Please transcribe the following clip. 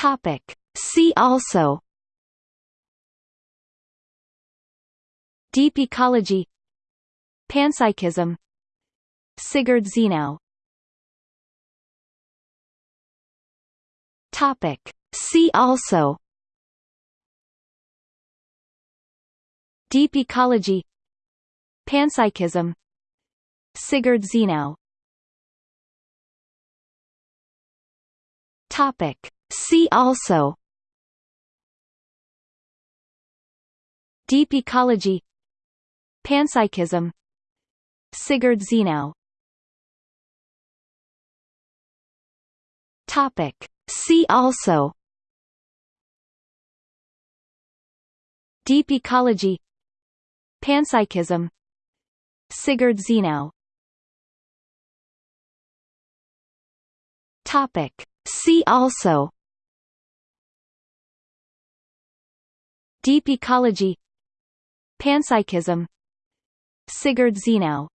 Topic. See also Deep ecology Panpsychism Sigurd Zenow Topic. See also Deep ecology Panpsychism Sigurd Zenow Topic. See also. Deep ecology. Panpsychism. Sigurd Zenow Topic. See also. Deep ecology. Panpsychism. Sigurd Zenow Topic. See also Deep ecology. Panpsychism. Sigurd Zenow